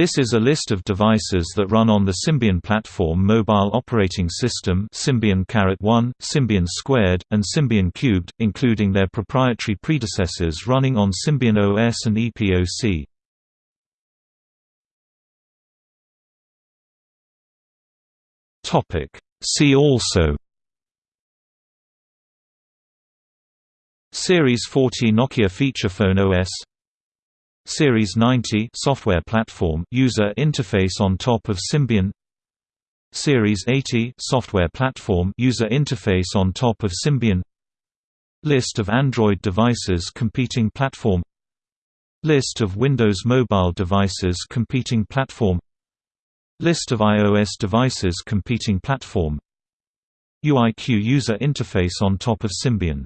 This is a list of devices that run on the Symbian platform mobile operating system Symbian Caret1, Symbian Squared, and Symbian Cubed, including their proprietary predecessors running on Symbian OS and EPOC. See also Series 40 Nokia feature phone OS Series 90 software platform user interface on top of Symbian. Series 80 software platform user interface on top of Symbian. List of Android devices competing platform. List of Windows mobile devices competing platform. List of iOS devices competing platform. UIQ user interface on top of Symbian